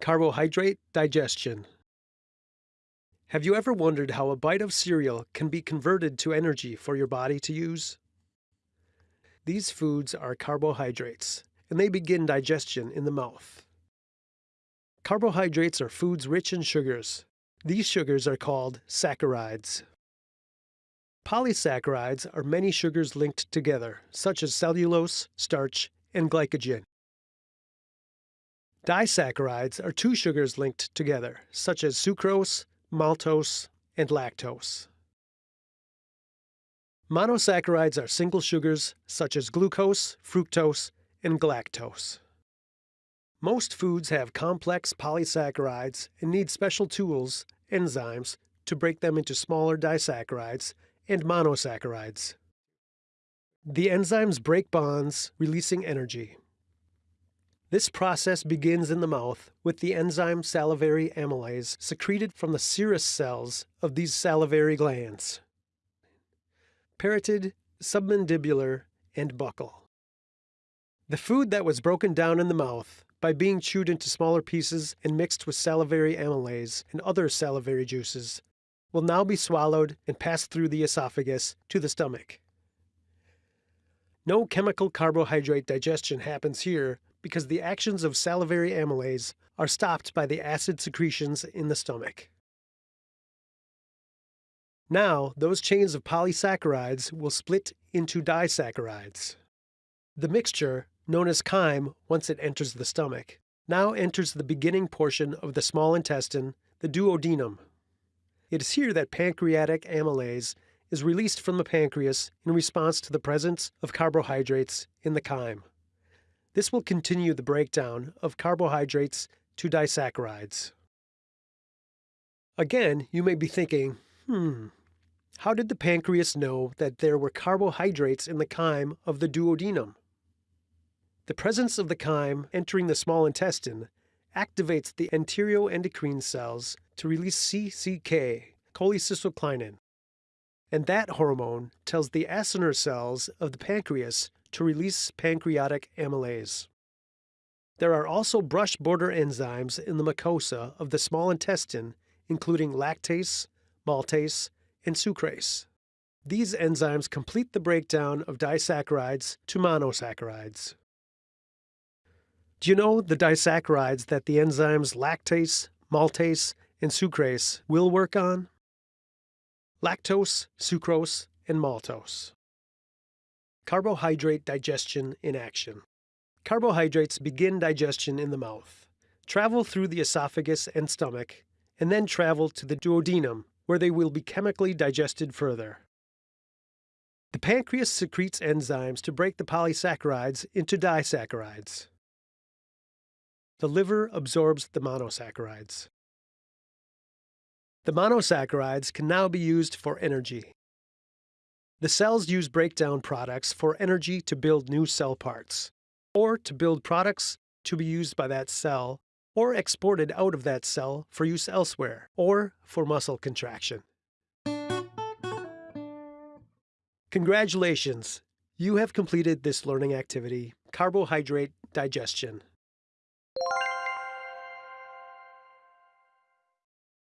Carbohydrate digestion. Have you ever wondered how a bite of cereal can be converted to energy for your body to use? These foods are carbohydrates, and they begin digestion in the mouth. Carbohydrates are foods rich in sugars. These sugars are called saccharides. Polysaccharides are many sugars linked together, such as cellulose, starch, and glycogen. Disaccharides are two sugars linked together, such as sucrose, maltose, and lactose. Monosaccharides are single sugars, such as glucose, fructose, and galactose. Most foods have complex polysaccharides and need special tools, enzymes, to break them into smaller disaccharides and monosaccharides. The enzymes break bonds, releasing energy. This process begins in the mouth with the enzyme salivary amylase secreted from the serous cells of these salivary glands. Parotid, submandibular, and buccal. The food that was broken down in the mouth by being chewed into smaller pieces and mixed with salivary amylase and other salivary juices will now be swallowed and passed through the esophagus to the stomach. No chemical carbohydrate digestion happens here because the actions of salivary amylase are stopped by the acid secretions in the stomach. Now, those chains of polysaccharides will split into disaccharides. The mixture, known as chyme once it enters the stomach, now enters the beginning portion of the small intestine, the duodenum. It is here that pancreatic amylase is released from the pancreas in response to the presence of carbohydrates in the chyme. This will continue the breakdown of carbohydrates to disaccharides. Again, you may be thinking, hmm, how did the pancreas know that there were carbohydrates in the chyme of the duodenum? The presence of the chyme entering the small intestine activates the enteroendocrine cells to release CCK, cholecystokinin, and that hormone tells the acinar cells of the pancreas to release pancreatic amylase. There are also brush border enzymes in the mucosa of the small intestine, including lactase, maltase, and sucrase. These enzymes complete the breakdown of disaccharides to monosaccharides. Do you know the disaccharides that the enzymes lactase, maltase, and sucrase will work on? Lactose, sucrose, and maltose. Carbohydrate digestion in action. Carbohydrates begin digestion in the mouth, travel through the esophagus and stomach, and then travel to the duodenum, where they will be chemically digested further. The pancreas secretes enzymes to break the polysaccharides into disaccharides. The liver absorbs the monosaccharides. The monosaccharides can now be used for energy. The cells use breakdown products for energy to build new cell parts, or to build products to be used by that cell, or exported out of that cell for use elsewhere, or for muscle contraction. Congratulations! You have completed this learning activity, carbohydrate digestion.